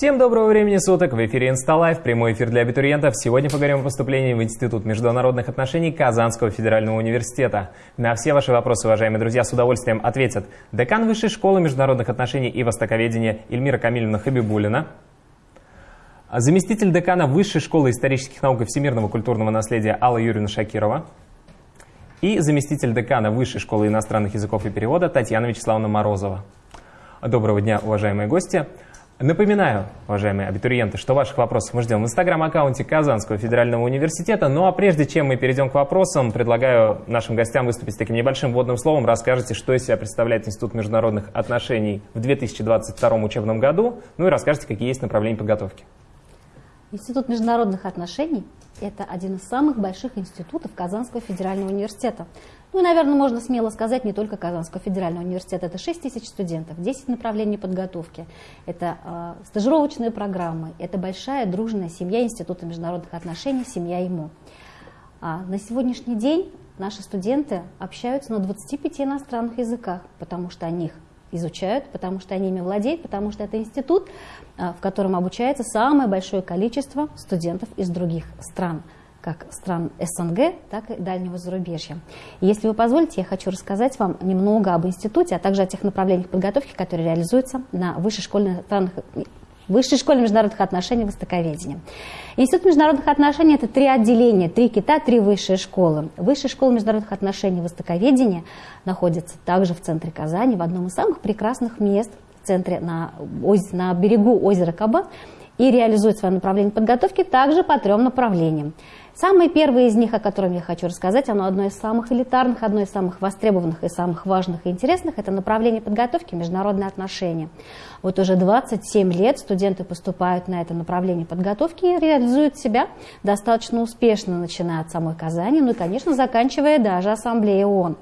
Всем доброго времени суток! В эфире Инсталайф, прямой эфир для абитуриентов. Сегодня поговорим о поступлении в Институт международных отношений Казанского федерального университета. На все ваши вопросы, уважаемые друзья, с удовольствием ответят декан Высшей школы международных отношений и востоковедения Эльмира Камильевна Хабибулина, заместитель декана Высшей школы исторических наук и всемирного культурного наследия Алла Юрьевна Шакирова и заместитель декана Высшей школы иностранных языков и перевода Татьяна Вячеславовна Морозова. Доброго дня, уважаемые гости! Напоминаю, уважаемые абитуриенты, что ваших вопросов мы ждем в инстаграм-аккаунте Казанского федерального университета. Ну а прежде чем мы перейдем к вопросам, предлагаю нашим гостям выступить с таким небольшим вводным словом. Расскажите, что из себя представляет Институт международных отношений в 2022 учебном году, ну и расскажите, какие есть направления подготовки. Институт международных отношений – это один из самых больших институтов Казанского федерального университета. Ну наверное, можно смело сказать, не только Казанского федерального университета. Это 6 тысяч студентов, 10 направлений подготовки. Это э, стажировочные программы, это большая дружная семья Института международных отношений, семья ему. А на сегодняшний день наши студенты общаются на 25 иностранных языках, потому что они их изучают, потому что они ими владеют, потому что это институт, а, в котором обучается самое большое количество студентов из других стран, как стран СНГ, так и дальнего зарубежья. И если вы позволите, я хочу рассказать вам немного об институте, а также о тех направлениях подготовки, которые реализуются на высшей школе, Высшей школе международных отношений Востоковедения. Институт международных отношений – это три отделения, три кита, три высшие школы. Высшая школа международных отношений Востоковедения находится также в центре Казани, в одном из самых прекрасных мест в центре, на, на берегу озера Каба, и реализует свое направление подготовки также по трем направлениям. Самое первое из них, о котором я хочу рассказать, оно одно из самых элитарных, одно из самых востребованных и самых важных и интересных, это направление подготовки международные отношения. Вот уже 27 лет студенты поступают на это направление подготовки и реализуют себя достаточно успешно, начиная от самой Казани, ну и, конечно, заканчивая даже Ассамблеей ООН.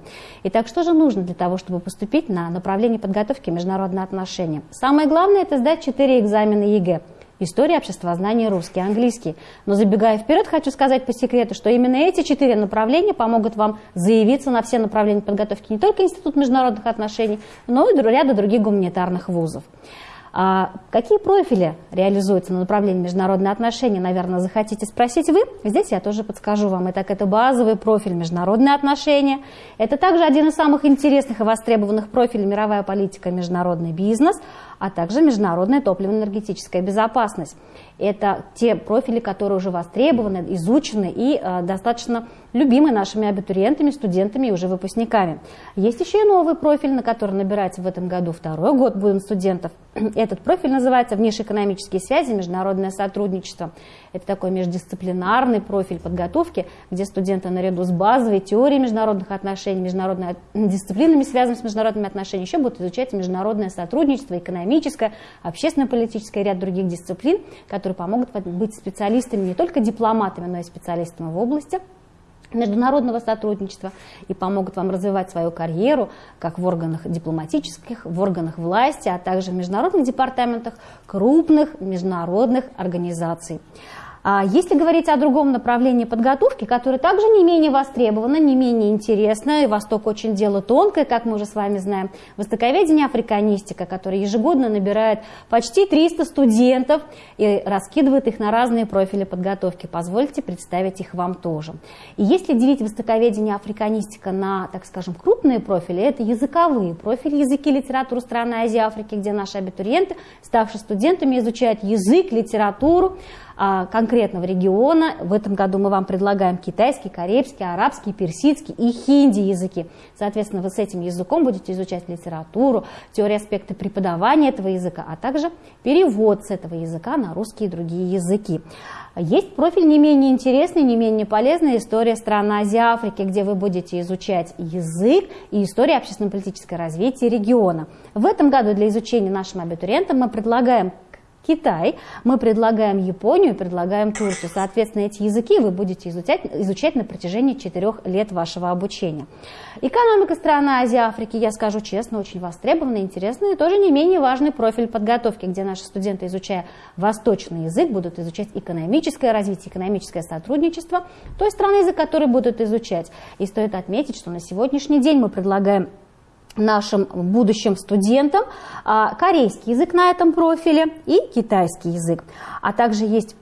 Итак, что же нужно для того, чтобы поступить на направление подготовки международные отношения? Самое главное – это сдать 4 экзамена ЕГЭ – История, обществознание, русский, английский. Но забегая вперед, хочу сказать по секрету, что именно эти четыре направления помогут вам заявиться на все направления подготовки не только Институт международных отношений, но и ряда других гуманитарных вузов. А какие профили реализуются на направлении международные отношения, наверное, захотите спросить вы. Здесь я тоже подскажу вам. Итак, это базовый профиль международные отношения. Это также один из самых интересных и востребованных профилей мировая политика, международный бизнес, а также международная топливно-энергетическая безопасность. Это те профили, которые уже востребованы, изучены и э, достаточно любимы нашими абитуриентами, студентами и уже выпускниками. Есть еще и новый профиль, на который набирается в этом году второй год будем студентов. Этот профиль называется «Внешнеэкономические связи, международное сотрудничество». Это такой междисциплинарный профиль подготовки, где студенты наряду с базовой теорией международных отношений, международными дисциплинами, связанными с международными отношениями, еще будут изучать международное сотрудничество, экономическое, общественно-политическое и ряд других дисциплин, которые помогут быть специалистами не только дипломатами, но и специалистами в области международного сотрудничества и помогут вам развивать свою карьеру как в органах дипломатических, в органах власти, а также в международных департаментах крупных международных организаций. А если говорить о другом направлении подготовки, которое также не менее востребовано, не менее интересно, и Восток очень дело тонкое, как мы уже с вами знаем, востоковедение африканистика, которое ежегодно набирает почти 300 студентов и раскидывает их на разные профили подготовки. Позвольте представить их вам тоже. И если делить востоковедение африканистика на, так скажем, крупные профили, это языковые профили, языки, литературу страны Азии, Африки, где наши абитуриенты, ставшие студентами, изучают язык, литературу, конкретного региона. В этом году мы вам предлагаем китайский, карибский, арабский, персидский и хинди языки. Соответственно, вы с этим языком будете изучать литературу, теорию аспекты преподавания этого языка, а также перевод с этого языка на русские и другие языки. Есть профиль не менее интересный, не менее полезный «История стран Азии Африки», где вы будете изучать язык и историю общественно-политическое развитие региона. В этом году для изучения нашим абитуриентам мы предлагаем Китай, мы предлагаем Японию, предлагаем Турцию. Соответственно, эти языки вы будете изучать, изучать на протяжении четырех лет вашего обучения. Экономика стран Азии, Африки, я скажу честно, очень востребованный, интересный и тоже не менее важный профиль подготовки, где наши студенты, изучая восточный язык, будут изучать экономическое развитие, экономическое сотрудничество той страны, язык которой будут изучать. И стоит отметить, что на сегодняшний день мы предлагаем нашим будущим студентам а, корейский язык на этом профиле и китайский язык. А также есть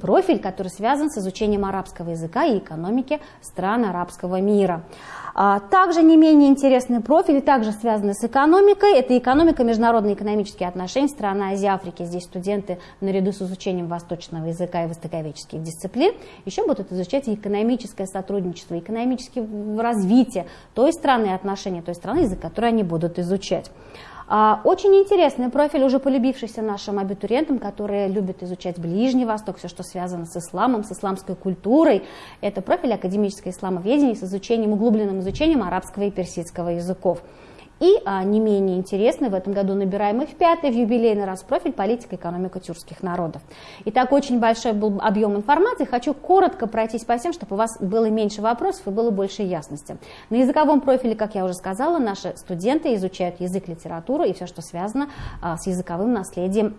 профиль, который связан с изучением арабского языка и экономики стран арабского мира. А, также не менее интересный профиль, также связанный с экономикой, это экономика, международные экономические отношения страны Азии Африки. Здесь студенты наряду с изучением восточного языка и востоковедческих дисциплин еще будут изучать экономическое сотрудничество, экономическое развитие той страны отношения той страны, язык которой они будут изучать. А, очень интересный профиль, уже полюбившийся нашим абитуриентам, которые любят изучать Ближний Восток, все, что связано с исламом, с исламской культурой. Это профиль академическое исламоведение с изучением, углубленным изучением арабского и персидского языков. И а, не менее интересный, в этом году набираем и в пятый, в юбилейный раз профиль политика и экономика тюркских народов. Итак, очень большой был объем информации. Хочу коротко пройтись по всем, чтобы у вас было меньше вопросов и было больше ясности. На языковом профиле, как я уже сказала, наши студенты изучают язык, литературу и все, что связано а, с языковым наследием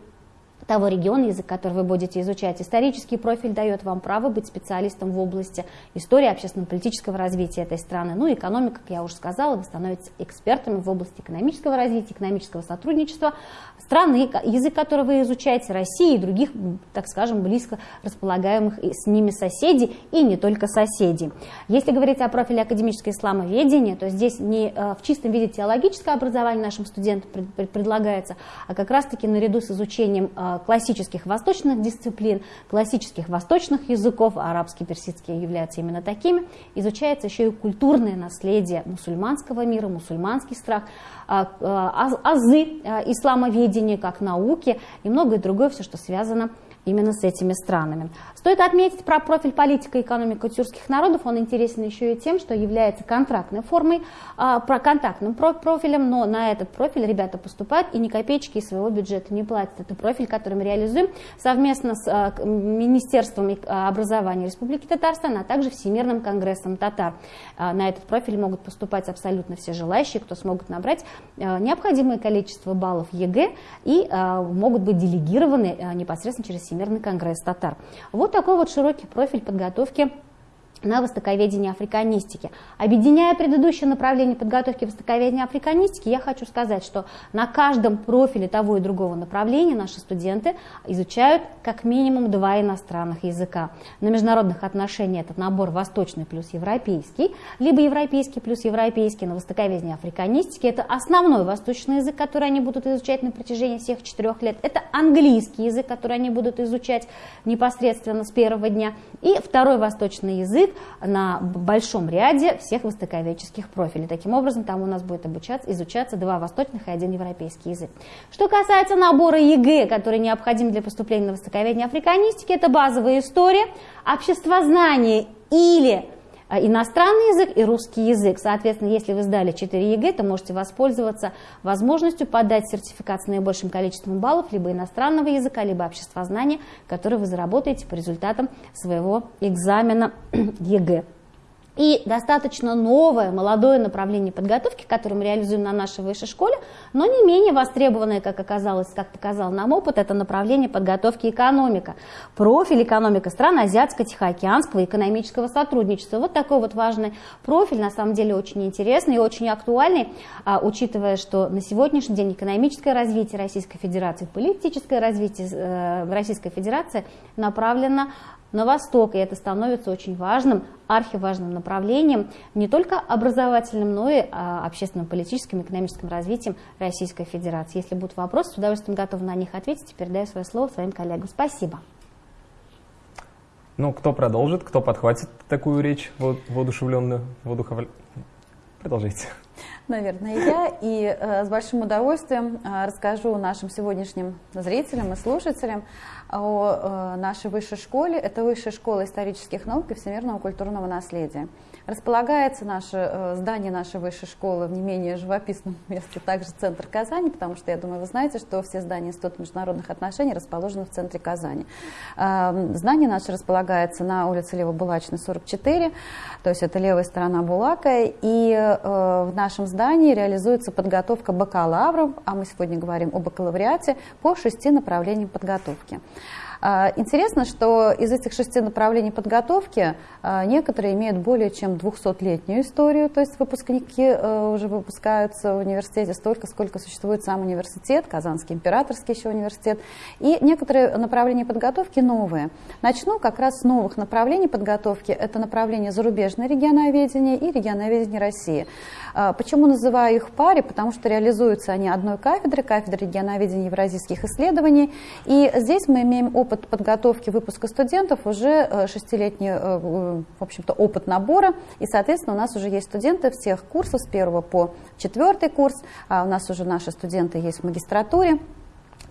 того региона, язык который вы будете изучать. Исторический профиль дает вам право быть специалистом в области истории общественно-политического развития этой страны. Ну, экономика, как я уже сказала, вы становитесь экспертами в области экономического развития, экономического сотрудничества страны, язык который вы изучаете, России и других, так скажем, близко располагаемых с ними соседей и не только соседей. Если говорить о профиле академическое исламоведение, то здесь не э, в чистом виде теологическое образование нашим студентам предлагается, а как раз-таки наряду с изучением э, классических восточных дисциплин, классических восточных языков, арабский, персидский являются именно такими, изучается еще и культурное наследие мусульманского мира, мусульманский страх, а, а, азы а, исламоведения как науки и многое другое, все, что связано с именно с этими странами. Стоит отметить про профиль политика и экономика тюркских народов. Он интересен еще и тем, что является контрактной формой, а, про контактным профилем, но на этот профиль ребята поступают и ни копеечки из своего бюджета не платят. Это профиль, который мы реализуем совместно с а, Министерством а, образования Республики Татарстан, а также Всемирным конгрессом татар. На этот профиль могут поступать абсолютно все желающие, кто смогут набрать необходимое количество баллов ЕГЭ и могут быть делегированы непосредственно через Всемирный конгресс татар. Вот такой вот широкий профиль подготовки на востоковедение африканистики. Объединяя предыдущее направление подготовки востоковедения африканистики, я хочу сказать, что на каждом профиле того и другого направления наши студенты изучают как минимум два иностранных языка. На международных отношениях этот набор восточный плюс европейский, либо европейский плюс европейский, на востоковедение африканистики это основной восточный язык, который они будут изучать на протяжении всех четырех лет. Это английский язык, который они будут изучать непосредственно с первого дня. И второй восточный язык на большом ряде всех востоковедческих профилей. Таким образом, там у нас будет обучаться, изучаться два восточных и один европейский язык. Что касается набора ЕГЭ, который необходим для поступления на востоковедение африканистики, это базовая история, обществознание или иностранный язык и русский язык. Соответственно, если вы сдали 4 ЕГЭ, то можете воспользоваться возможностью подать сертификат с наибольшим количеством баллов либо иностранного языка, либо обществознания, который вы заработаете по результатам своего экзамена ЕГЭ. И достаточно новое, молодое направление подготовки, которое мы реализуем на нашей высшей школе, но не менее востребованное, как оказалось, как показал нам опыт, это направление подготовки экономика. Профиль экономика стран Азиатско-Тихоокеанского экономического сотрудничества. Вот такой вот важный профиль, на самом деле очень интересный и очень актуальный, а, учитывая, что на сегодняшний день экономическое развитие Российской Федерации, политическое развитие э, Российской Федерации направлено на восток, и это становится очень важным, архиважным направлением, не только образовательным, но и а, общественным, политическим, экономическим развитием Российской Федерации. Если будут вопросы, с удовольствием готова на них ответить и передаю свое слово своим коллегам. Спасибо. Ну, кто продолжит, кто подхватит такую речь воодушевленную, воодухов... Продолжите. Наверное, я. И э, с большим удовольствием э, расскажу нашим сегодняшним зрителям и слушателям о э, нашей высшей школе. Это Высшая школа исторических наук и всемирного культурного наследия. Располагается наше э, здание нашей высшей школы в не менее живописном месте, также центр Казани, потому что, я думаю, вы знаете, что все здания Института международных отношений расположены в центре Казани. Эм, здание наше располагается на улице Лево-Булачной, 44, то есть это левая сторона Булака, и э, в нашем здании реализуется подготовка бакалавров, а мы сегодня говорим о бакалавриате, по шести направлениям подготовки. А, интересно, что из этих шести направлений подготовки а, некоторые имеют более чем 200-летнюю историю, то есть выпускники э, уже выпускаются в университете столько, сколько существует сам университет, Казанский императорский еще университет, и некоторые направления подготовки новые. Начну как раз с новых направлений подготовки. Это направление зарубежное регионоведение и регионоведение России. А, почему называю их паре? Потому что реализуются они одной кафедры, кафедры регионоведения евразийских исследований. И здесь мы имеем опыт подготовки выпуска студентов, уже э, шестилетний э, в общем-то, опыт набора. И, соответственно, у нас уже есть студенты всех курсов с первого по четвертый курс. А у нас уже наши студенты есть в магистратуре.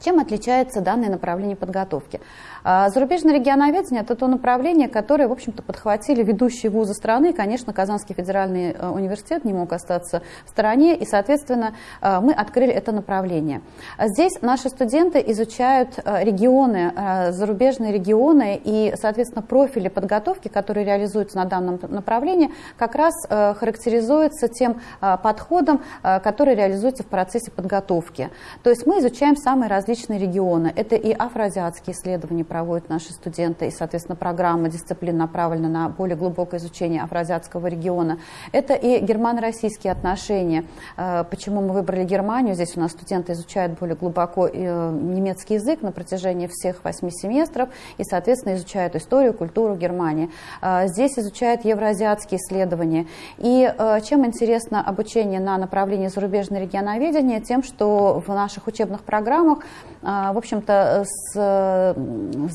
Чем отличается данное направление подготовки? А, зарубежное регионоведение – это то направление, которое, в общем-то, подхватили ведущие вузы страны. Конечно, Казанский федеральный э, университет не мог остаться в стороне, и, соответственно, э, мы открыли это направление. Здесь наши студенты изучают э, регионы, зарубежные регионы и, соответственно, профили подготовки, которые реализуются на данном направлении, как раз характеризуются тем подходом, который реализуется в процессе подготовки. То есть мы изучаем самые различные регионы. Это и афроазиатские исследования, проводят наши студенты, и, соответственно, программа дисциплин направлена на более глубокое изучение афроазиатского региона. Это и германо-российские отношения. Э, почему мы выбрали Германию? Здесь у нас студенты изучают более глубоко э, немецкий язык на протяжении всех восьми семестров и, соответственно, изучают историю, культуру Германии. Э, здесь изучают евроазиатские исследования. И чем интересно обучение на направлении зарубежное регионоведение? Тем, что в наших учебных программах, в общем-то,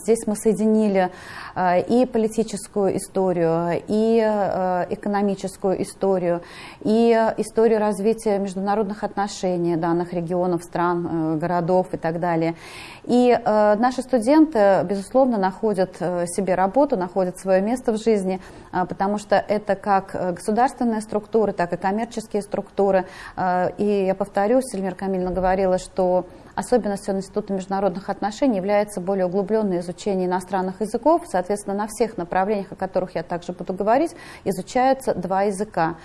Здесь мы соединили э, и политическую историю, и э, экономическую историю, и историю развития международных отношений данных регионов, стран, э, городов и так далее. И наши студенты, безусловно, находят себе работу, находят свое место в жизни, потому что это как государственные структуры, так и коммерческие структуры. И я повторюсь, Эльмира Камильевна говорила, что Особенностью Института международных отношений является более углубленное изучение иностранных языков. Соответственно, на всех направлениях, о которых я также буду говорить, изучаются два языка.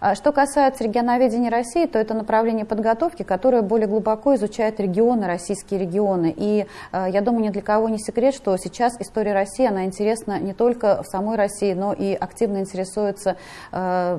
А что касается регионоведения России, то это направление подготовки, которое более глубоко изучает регионы, российские регионы. И э, я думаю, ни для кого не секрет, что сейчас история России, она интересна не только в самой России, но и активно интересуется, э,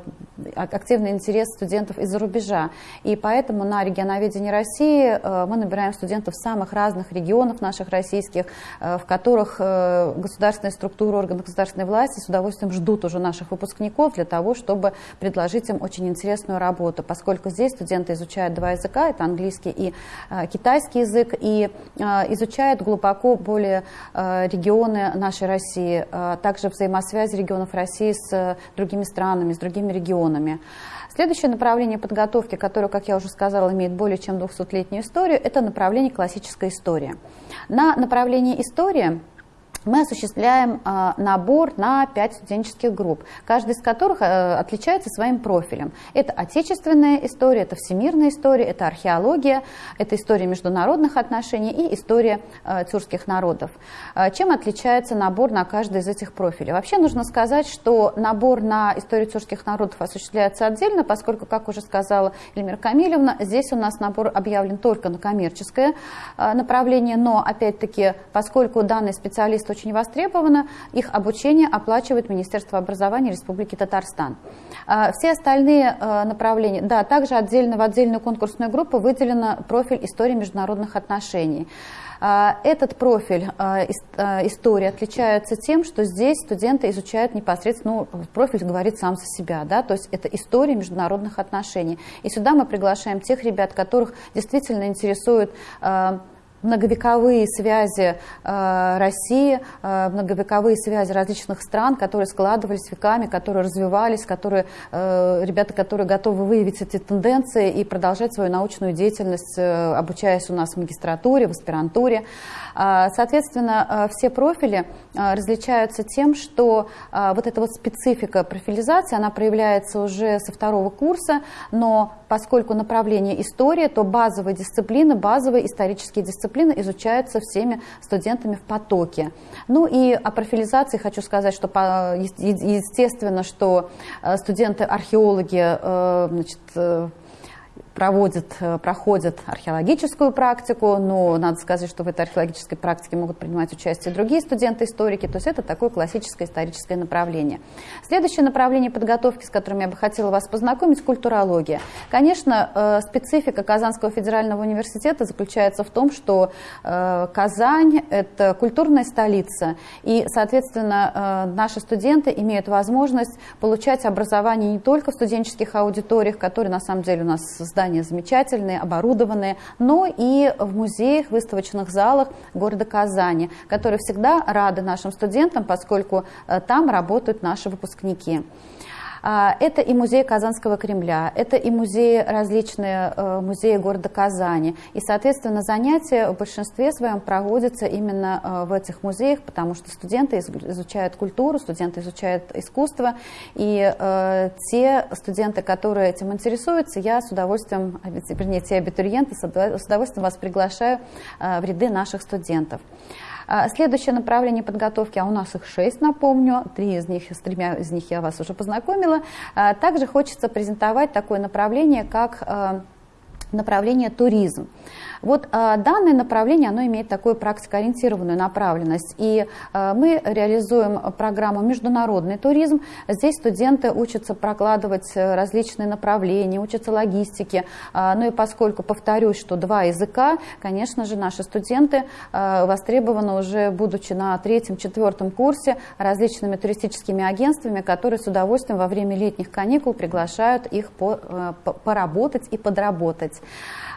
активный интерес студентов из-за рубежа. И поэтому на регионоведении России э, мы набираем студентов самых разных регионов наших российских, в которых государственные структуры, органы государственной власти с удовольствием ждут уже наших выпускников для того, чтобы предложить им очень интересную работу, поскольку здесь студенты изучают два языка, это английский и э, китайский язык, и э, изучают глубоко более э, регионы нашей России, также взаимосвязи регионов России с другими странами, с другими регионами. Следующее направление подготовки, которое, как я уже сказала, имеет более чем 200-летнюю историю, это направление классическая история. На направлении история мы осуществляем э, набор на пять студенческих групп, каждая из которых э, отличается своим профилем. Это отечественная история, это всемирная история, это археология, это история международных отношений и история э, тюркских народов. Э, чем отличается набор на каждый из этих профилей? Вообще нужно сказать, что набор на историю тюркских народов осуществляется отдельно, поскольку, как уже сказала Эльмира Камилевна, здесь у нас набор объявлен только на коммерческое направление, но, опять-таки, поскольку данный специалист очень востребовано. Их обучение оплачивает Министерство образования Республики Татарстан. А, все остальные э, направления, да, также отдельно в отдельную конкурсную группу выделено профиль истории международных отношений. А, этот профиль а, истории отличается тем, что здесь студенты изучают непосредственно, ну, профиль говорит сам за себя, да, то есть это история международных отношений. И сюда мы приглашаем тех ребят, которых действительно интересует многовековые связи э, России, э, многовековые связи различных стран, которые складывались веками, которые развивались, которые, э, ребята, которые готовы выявить эти тенденции и продолжать свою научную деятельность, э, обучаясь у нас в магистратуре, в аспирантуре. Э, соответственно, все профили различаются тем, что вот эта вот специфика профилизации, она проявляется уже со второго курса, но поскольку направление история, то базовые дисциплины, базовые исторические дисциплины дисциплины изучаются всеми студентами в потоке. Ну и о профилизации хочу сказать, что естественно, что э, студенты-археологи э, значит, э, проводят, проходят археологическую практику, но надо сказать, что в этой археологической практике могут принимать участие другие студенты-историки, то есть это такое классическое историческое направление. Следующее направление подготовки, с которым я бы хотела вас познакомить, культурология. Конечно, специфика Казанского федерального университета заключается в том, что Казань – это культурная столица, и, соответственно, наши студенты имеют возможность получать образование не только в студенческих аудиториях, которые на самом деле у нас здания замечательные, оборудованные, но и в музеях, выставочных залах города Казани, которые всегда рады нашим студентам, поскольку э, там работают наши выпускники. А, это и музей Казанского Кремля, это и музеи, различные э, музеи города Казани. И, соответственно, занятия в большинстве своем проводятся именно э, в этих музеях, потому что студенты изучают культуру, студенты изучают искусство. И э, те студенты, которые этим интересуются, я с удовольствием, вернее, те абитуриенты, с удовольствием вас приглашаю в ряды наших студентов. А, следующее направление подготовки, а у нас их шесть, напомню, три из них, с тремя из них я вас уже познакомила. А, также хочется презентовать такое направление, как а, направление туризм. Вот э, данное направление, оно имеет такую практикоориентированную направленность. И э, мы реализуем программу «Международный туризм». Здесь студенты учатся прокладывать различные направления, учатся логистике. Э, ну и поскольку, повторюсь, что два языка, конечно же, наши студенты э, востребованы уже, будучи на третьем-четвертом курсе, различными туристическими агентствами, которые с удовольствием во время летних каникул приглашают их э, поработать и подработать.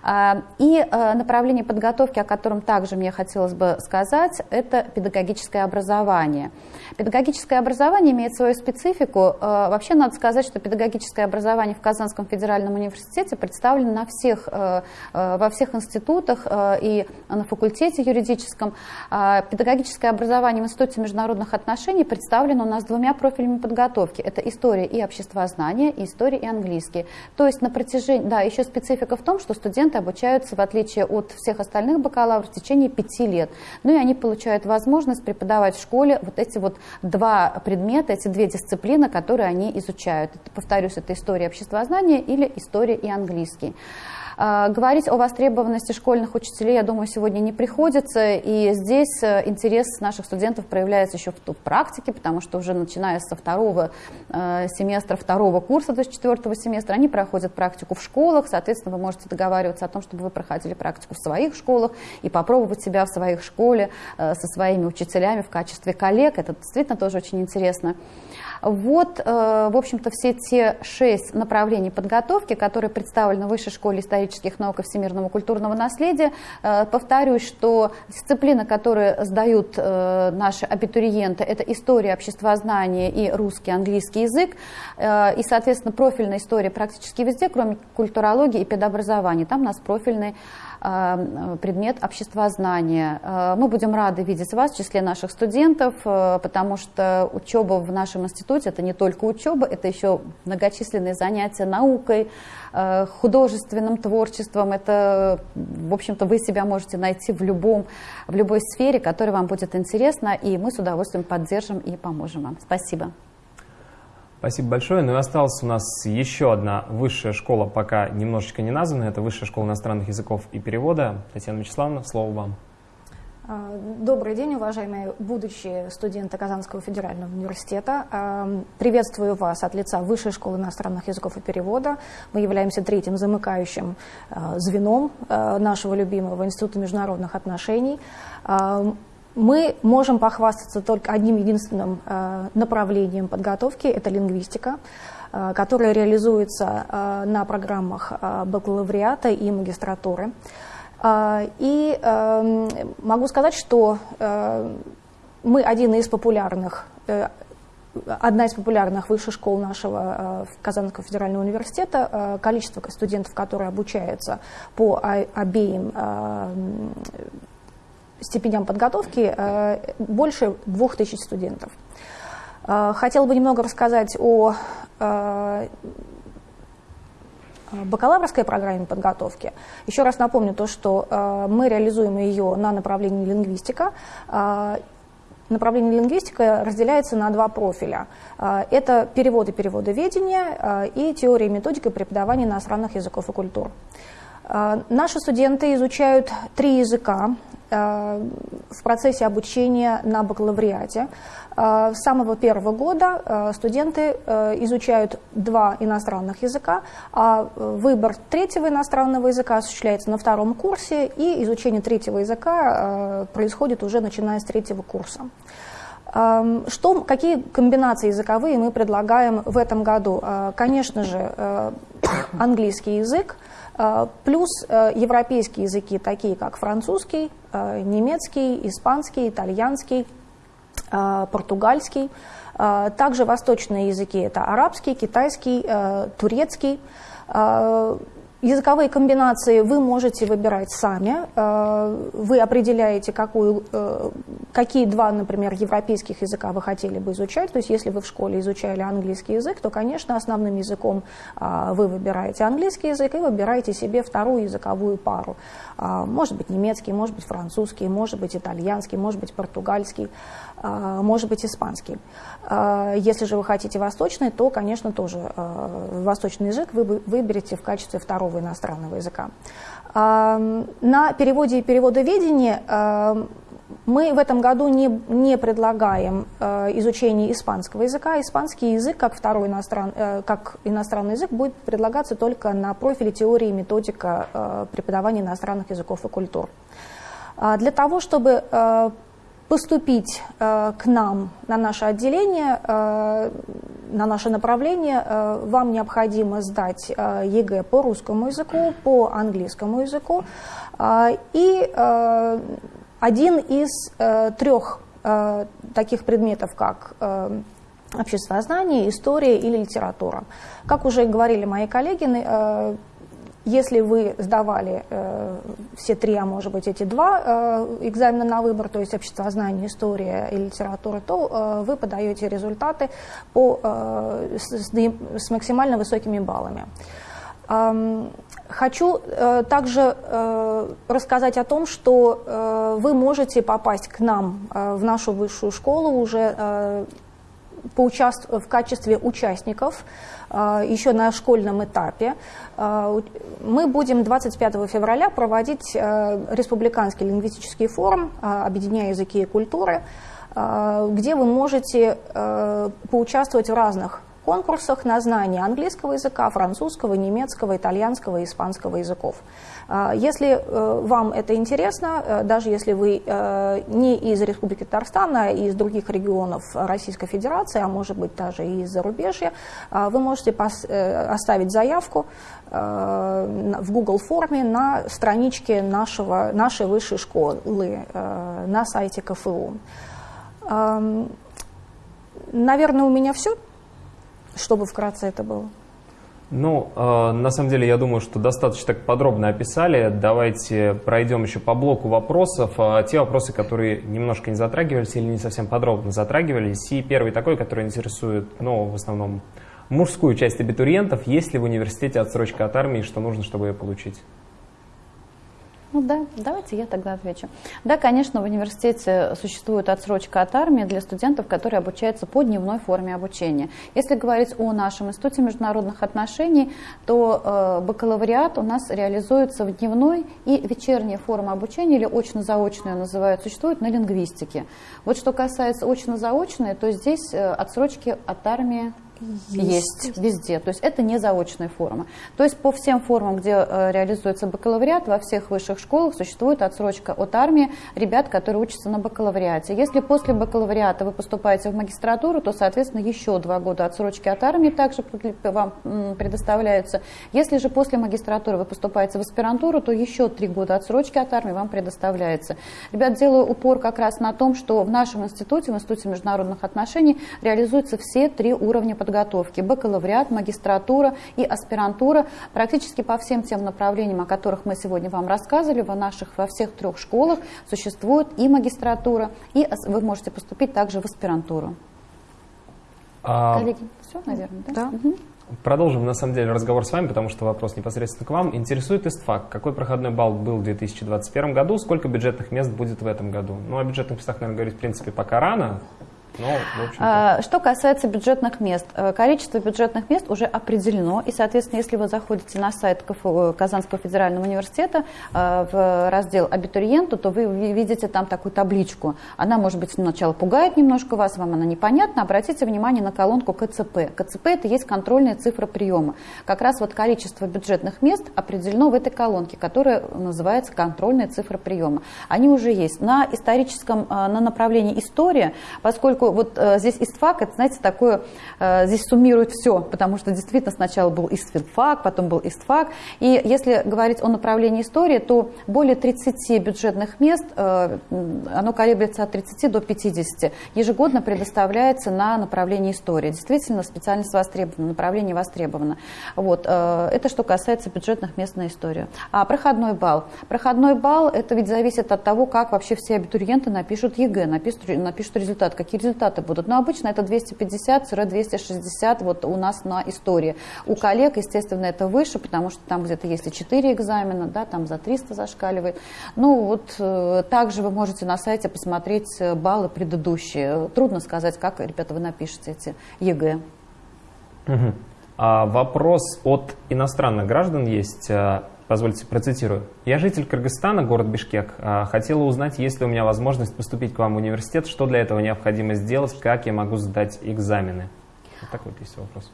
А, и э, направление подготовки, о котором также мне хотелось бы сказать, это педагогическое образование. Педагогическое образование имеет свою специфику. Э, вообще надо сказать, что педагогическое образование в Казанском федеральном университете представлено на всех, э, во всех институтах и на факультете юридическом. А педагогическое образование в Институте международных отношений представлено у нас двумя профилями подготовки. Это история и обществознание, и история и английский. То есть на протяжении, да, еще специфика в том, что студенты студенты обучаются, в отличие от всех остальных бакалавров, в течение пяти лет. Ну и они получают возможность преподавать в школе вот эти вот два предмета, эти две дисциплины, которые они изучают. Это, повторюсь, это история обществознания или история и английский. А, говорить о востребованности школьных учителей, я думаю, сегодня не приходится. И здесь э, интерес наших студентов проявляется еще в, практике, потому что уже начиная со второго э, семестра, второго курса, то есть четвертого семестра, они проходят практику в школах. Соответственно, вы можете договариваться о том, чтобы вы проходили практику в своих школах и попробовать себя в своих школе э, со своими учителями в качестве коллег. Это действительно тоже очень интересно. Вот, в общем-то, все те шесть направлений подготовки, которые представлены в Высшей школе исторических наук и всемирного культурного наследия. Э, повторюсь, что дисциплины, которые сдают э, наши абитуриенты, это история, обществознание и русский, английский язык. И, соответственно, профильная история практически везде, кроме культурологии и педобразования. Там у нас профильный Э, предмет обществознания. Э, мы будем рады видеть вас в числе наших студентов, э, потому что учеба в нашем институте это не только учеба, это еще многочисленные занятия наукой, художественным творчеством. Это, в общем-то, вы себя можете найти в, любом, в любой сфере, которая вам будет интересна, и мы с удовольствием поддержим и поможем вам. Спасибо. Спасибо большое. Ну и осталась у нас еще одна высшая школа, пока немножечко не названная. Это Высшая школа иностранных языков и перевода. Татьяна Вячеславовна, слово вам. А, добрый день, уважаемые будущие студенты Казанского федерального университета. А, приветствую вас от лица Высшей школы иностранных языков и перевода. Мы являемся третьим замыкающим а, звеном нашего любимого Института международных отношений мы можем похвастаться только одним единственным э, направлением подготовки – это лингвистика, э, которая реализуется э, на программах бакалавриата и магистратуры. И эм, могу сказать, что мы один из популярных одна из популярных высших школ нашего Казанского федерального университета. Количество студентов, которые обучаются по обеим степеням подготовки э, больше двух тысяч студентов. Э, хотела бы немного рассказать о э, бакалаврской программе подготовки. Еще раз напомню то, что мы реализуем ее на направлении лингвистика. направление лингвистика разделяется на два профиля. Это перевод и переводоведение и теория и методика преподавания иностранных языков и культур. Наши студенты изучают три языка в процессе обучения на бакалавриате. С самого первого года студенты изучают два иностранных языка, а выбор третьего иностранного языка осуществляется на втором курсе, и изучение третьего языка происходит уже начиная с третьего курса. Что, какие комбинации языковые мы предлагаем в этом году? Конечно же, английский язык, плюс европейские языки, такие как французский, немецкий, испанский, итальянский, португальский. Также восточные языки – это арабский, китайский, турецкий. Языковые комбинации вы можете выбирать сами. Э, вы определяете, какую, э, какие два, например, европейских языка вы хотели бы изучать. То есть если вы в школе изучали английский язык, то, конечно, основным языком а, вы выбираете английский язык и выбираете себе вторую языковую пару. А, может быть немецкий, может быть французский, может быть итальянский, может быть португальский, а, может быть испанский. Если же вы хотите восточный, то, конечно, тоже восточный язык вы выберете в качестве второго второго иностранного языка. На переводе и переводоведении мы в этом году не, не предлагаем э, изучение испанского языка. Испанский язык, как второй иностран, э, как иностранный язык, будет предлагаться только на профиле теории и методика э, преподавания иностранных языков и культур. Для того, чтобы поступить э, к нам на наше отделение, э, на наше направление, э, вам необходимо сдать ЕГЭ по русскому языку, по английскому языку и один из трех таких предметов, как обществознание, история или литература. Как уже говорили мои коллеги, если вы сдавали э, все три, а может быть эти два э, экзамена на выбор, то есть обществознание, история и литература, то э, вы подаете результаты по, э, с, с максимально высокими баллами. Хочу э, также э, рассказать о том, что э, вы можете попасть к нам в нашу высшую школу уже э, поучаст... в качестве участников еще на школьном этапе. А, мы будем 25 февраля проводить а, республиканский лингвистический форум «Объединяя языки и культуры», где вы можете поучаствовать в разных конкурсах на знание английского языка, французского, немецкого, итальянского и испанского языков. А, если э, вам это интересно, э, даже если вы э, не из Республики Татарстан, а из других регионов Российской Федерации, а может быть даже и из зарубежья, вы можете оставить заявку в Google форме на страничке нашего, нашей высшей школы на сайте КФУ. Наверное, у меня все, чтобы вкратце это было. Ну, э, на самом деле, я думаю, что достаточно так подробно описали. Давайте пройдем еще по блоку вопросов. Э, те вопросы, которые немножко не затрагивались или не совсем подробно затрагивались. И первый такой, который интересует, ну, в основном, мужскую часть абитуриентов. Есть ли в университете отсрочка от армии, что нужно, чтобы ее получить? Ну да, давайте я тогда отвечу. Да, конечно, в университете существует отсрочка от армии для студентов, которые обучаются по дневной форме обучения. Если говорить о нашем институте международных отношений, то э, бакалавриат у нас реализуется в дневной и вечерней форме обучения, или очно-заочную называют, существует на лингвистике. Вот что касается очно-заочной, то здесь э, отсрочки от армии есть. есть везде. То есть это не заочная форма. То есть по всем формам, где э, реализуется бакалавриат, во всех высших школах существует отсрочка от армии ребят, которые учатся на бакалавриате. Если после бакалавриата вы поступаете в магистратуру, то, соответственно, еще два года отсрочки от армии также вам предоставляются. Если же после магистратуры вы поступаете в аспирантуру, то еще три года отсрочки от армии вам предоставляется. Ребят, делаю упор как раз на том, что в нашем институте, в Институте международных отношений, реализуются все три уровня подготовки подготовки, бакалавриат, магистратура и аспирантура. Практически по всем тем направлениям, о которых мы сегодня вам рассказывали, в наших, во всех трех школах существует и магистратура, и вы можете поступить также в аспирантуру. А... Коллеги, все, наверное, да? да. Угу. Продолжим, на самом деле, разговор с вами, потому что вопрос непосредственно к вам. Интересует ИСТФАК. Какой проходной балл был в 2021 году? Сколько бюджетных мест будет в этом году? Ну, о бюджетных местах, наверное, говорить, в принципе, пока рано. Ну, а, что касается бюджетных мест, э, количество бюджетных мест уже определено, и, соответственно, если вы заходите на сайт КФУ, Казанского федерального университета э, в раздел «Абитуриенту», то вы видите там такую табличку. Она, может быть, сначала пугает немножко вас, вам она непонятна. Обратите внимание на колонку КЦП. КЦП – это есть контрольная цифра приема. Как раз вот количество бюджетных мест определено в этой колонке, которая называется контрольная цифра приема. Они уже есть. На историческом, э, на направлении история, поскольку поскольку вот э, здесь ИСТФАК, это, знаете, такое, э, здесь суммирует все, потому что действительно сначала был ИСТФАК, потом был ИСТФАК. И если говорить о направлении истории, то более 30 бюджетных мест, э, оно колеблется от 30 до 50, ежегодно предоставляется на направление истории. Действительно, специальность востребована, направление востребовано. Вот. Это что касается бюджетных мест на историю. А проходной балл. Проходной балл, это ведь зависит от того, как вообще все абитуриенты напишут ЕГЭ, напишут, напишут результат, какие результаты результаты будут. Но обычно это 250-260 вот у нас на истории. У коллег, естественно, это выше, потому что там где-то есть и 4 экзамена, да, там за 300 зашкаливает. Ну вот э, также вы можете на сайте посмотреть э, баллы предыдущие. Трудно сказать, как, ребята, вы напишете эти ЕГЭ. Угу. А вопрос от иностранных граждан есть. Позвольте, процитирую. «Я житель Кыргызстана, город Бишкек. А, хотела узнать, есть ли у меня возможность поступить к вам в университет, что для этого необходимо сделать, как я могу сдать экзамены». Вот такой вот есть вопрос.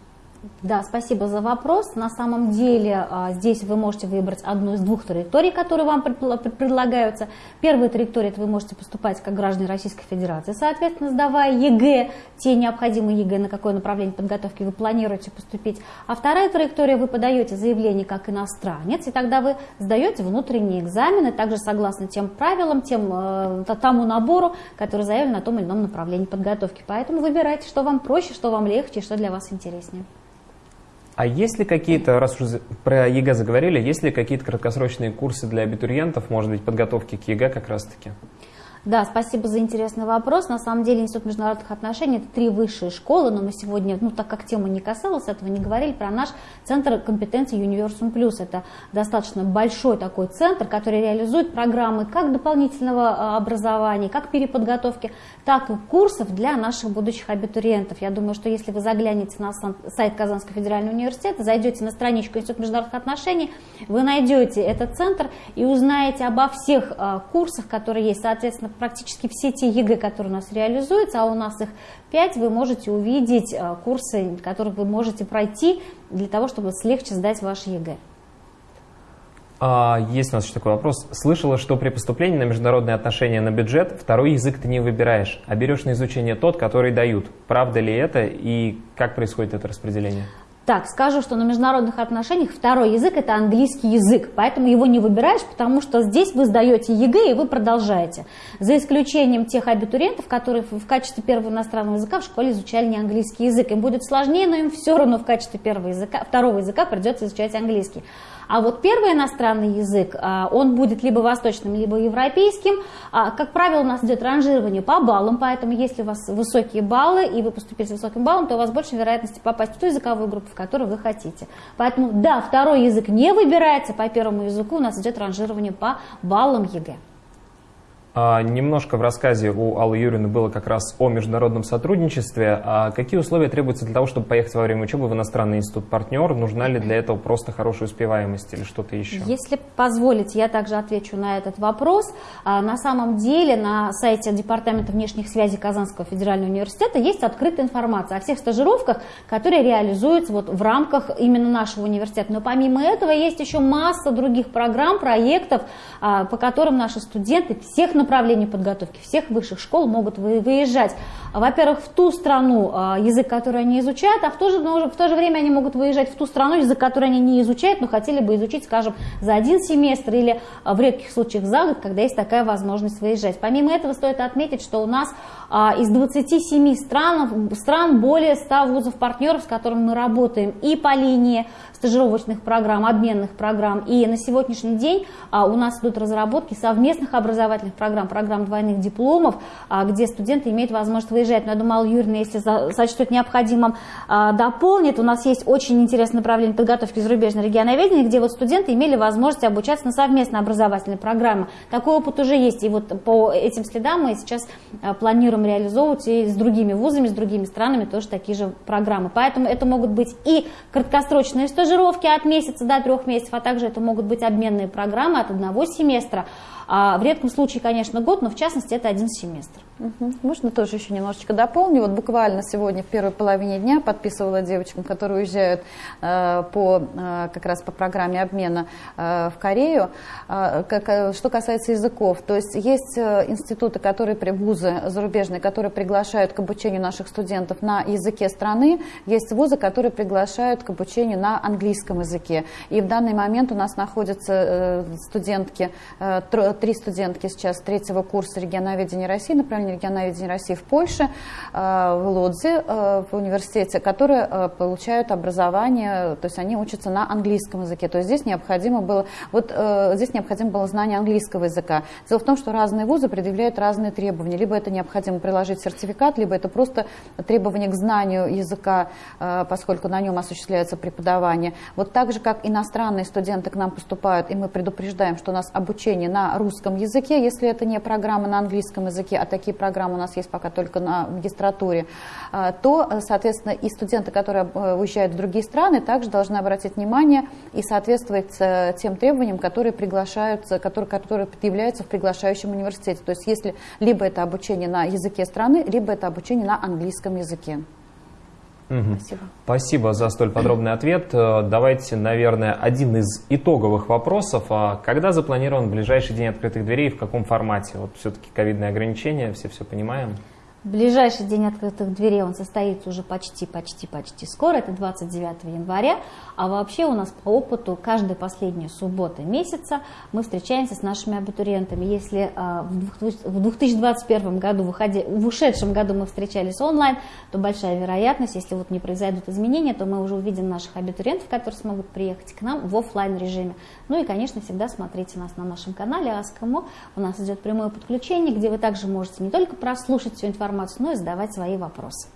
Да, спасибо за вопрос. На самом деле а, здесь вы можете выбрать одну из двух траекторий, которые вам предлагаются. Первая траектория – это вы можете поступать как граждане Российской Федерации, соответственно, сдавая ЕГЭ, те необходимые ЕГЭ, на какое направление подготовки вы планируете поступить. А вторая траектория – вы подаете заявление как иностранец, и тогда вы сдаете внутренние экзамены, также согласно тем правилам, тем, э, тому набору, который заявлен на том или ином направлении подготовки. Поэтому выбирайте, что вам проще, что вам легче, что для вас интереснее. А есть ли какие-то, раз уже про ЕГЭ заговорили, есть ли какие-то краткосрочные курсы для абитуриентов, может быть, подготовки к ЕГЭ как раз-таки? Да, спасибо за интересный вопрос. На самом деле Институт международных отношений – это три высшие школы, но мы сегодня, ну так как тема не касалась этого, не говорили про наш центр компетенции Universum Plus. Это достаточно большой такой центр, который реализует программы как дополнительного а, образования, как переподготовки, так и курсов для наших будущих абитуриентов. Я думаю, что если вы заглянете на сайт Казанского федерального университета, зайдете на страничку Института международных отношений, вы найдете этот центр и узнаете обо всех а, курсах, которые есть, соответственно, практически все те ЕГЭ, которые у нас реализуются, а у нас их 5, вы можете увидеть э, курсы, которые вы можете пройти для того, чтобы легче сдать ваш ЕГЭ. А, есть у нас еще такой вопрос. Слышала, что при поступлении на международные отношения на бюджет второй язык ты не выбираешь, а берешь на изучение тот, который дают. Правда ли это и как происходит это распределение? Так, скажу, что на международных отношениях второй язык – это английский язык, поэтому его не выбираешь, потому что здесь вы сдаете ЕГЭ и вы продолжаете. За исключением тех абитуриентов, которые в качестве первого иностранного языка в школе изучали не английский язык. Им будет сложнее, но им все равно в качестве первого языка, второго языка придется изучать английский. А вот первый иностранный язык, а, он будет либо восточным, либо европейским. А, как правило, у нас идет ранжирование по баллам, поэтому если у вас высокие баллы, и вы поступили с высоким баллом, то у вас больше вероятности попасть в ту языковую группу, в которую вы хотите. Поэтому, да, второй язык не выбирается, по первому языку у нас идет ранжирование по баллам ЕГЭ. А, немножко в рассказе у Аллы Юрьевны было как раз о международном сотрудничестве. А какие условия требуются для того, чтобы поехать во время учебы в иностранный институт-партнер? Нужна ли для этого просто хорошая успеваемость или что-то еще? Если позволите, я также отвечу на этот вопрос. А, на самом деле на сайте Департамента внешних связей Казанского федерального университета есть открытая информация о всех стажировках, которые реализуются вот в рамках именно нашего университета. Но помимо этого есть еще масса других программ, проектов, а, по которым наши студенты всех направлений направлений подготовки всех высших школ могут выезжать, во-первых, в ту страну, а, язык, который они изучают, а в то, же, в то же время они могут выезжать в ту страну, язык, который они не изучают, но хотели бы изучить, скажем, за один семестр или а, в редких случаях за год, когда есть такая возможность выезжать. Помимо этого стоит отметить, что у нас а, из 27 стран, стран более 100 вузов-партнеров, с которыми мы работаем и по линии стажировочных программ, обменных программ. И на сегодняшний день у нас идут разработки совместных образовательных программ программ, программ двойных дипломов, а, где студенты имеют возможность выезжать. Но я думаю, Алла Юрьевна, если сочтет необходимым, а, дополнит. У нас есть очень интересное направление подготовки зарубежного регионоведения, где вот студенты имели возможность обучаться на совместной образовательной программе. Такой опыт уже есть. И вот по этим следам мы сейчас планируем реализовывать и с другими вузами, с другими странами тоже такие же программы. Поэтому это могут быть и краткосрочные стажировки от месяца до трех месяцев, а также это могут быть обменные программы от одного семестра. А в редком случае, конечно, год, но в частности это один семестр. Угу. Можно тоже еще немножечко дополню. Вот буквально сегодня в первой половине дня подписывала девочкам, которые уезжают э, по, э, как раз по программе обмена э, в Корею. Э, как, что касается языков, то есть есть э, институты, которые, вузы зарубежные, которые приглашают к обучению наших студентов на языке страны, есть вузы, которые приглашают к обучению на английском языке. И в данный момент у нас находятся э, студентки, э, три студентки сейчас третьего курса регионоведения России, например, Управления регионоведения России в Польше, э, в Лодзе, э, в университете, которые э, получают образование, то есть они учатся на английском языке. То есть здесь необходимо было, вот здесь необходимо было знание английского языка. Дело в том, что разные вузы предъявляют разные требования. Либо это необходимо приложить сертификат, либо это просто требование к знанию языка, поскольку на нем осуществляется преподавание. Вот так же, как иностранные студенты к нам поступают, и мы предупреждаем, что у нас обучение на русском языке, если это не программа на английском языке, а такие программы у нас есть пока только на магистратуре, а, то, соответственно, и студенты, которые э, уезжают в другие страны, также должны обратить внимание и соответствовать э, тем требованиям, которые приглашаются, которые, которые предъявляются в приглашающем университете. То есть если либо это обучение на языке страны, либо это обучение на английском языке. Угу. Спасибо. Спасибо за столь подробный ответ. Э, давайте, наверное, один из итоговых вопросов. А когда запланирован ближайший день открытых дверей и в каком формате? Вот все-таки ковидные ограничения, все все понимаем. Ближайший день открытых дверей он состоится уже почти-почти-почти скоро, это 29 января. А вообще у нас по опыту каждая последняя суббота месяца мы встречаемся с нашими абитуриентами. Если э, в 2021 году, выходи, в ушедшем году мы встречались онлайн, то большая вероятность, если вот не произойдут изменения, то мы уже увидим наших абитуриентов, которые смогут приехать к нам в офлайн режиме. Ну и, конечно, всегда смотрите нас на нашем канале Аскому. У нас идет прямое подключение, где вы также можете не только прослушать всю информацию, информацию, но и задавать свои вопросы.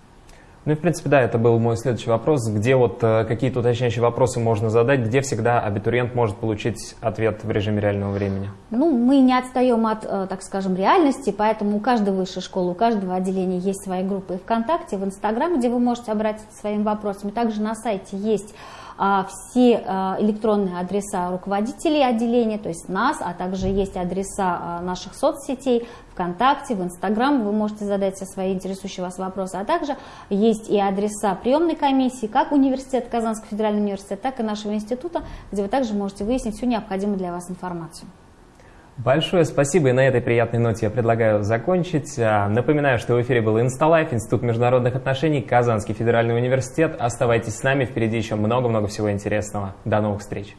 Ну и в принципе, да, это был мой следующий вопрос. Где вот э, какие-то уточняющие вопросы можно задать, где всегда абитуриент может получить ответ в режиме реального времени? Ну, мы не отстаем от, э, так скажем, реальности, поэтому у каждой высшей школы, у каждого отделения есть свои группы ВКонтакте, в Инстаграме, где вы можете обратиться своими вопросами. Также на сайте есть все а, электронные адреса руководителей отделения, то есть нас, а также есть адреса а, наших соцсетей, ВКонтакте, в Инстаграм, вы можете задать все свои интересующие вас вопросы, а также есть и адреса приемной комиссии, как университет, Казанский федеральный университет, так и нашего института, где вы также можете выяснить всю необходимую для вас информацию. Большое спасибо, и на этой приятной ноте я предлагаю закончить. А, напоминаю, что в эфире был Инсталайф, Институт международных отношений, Казанский федеральный университет. Оставайтесь с нами, впереди еще много-много всего интересного. До новых встреч!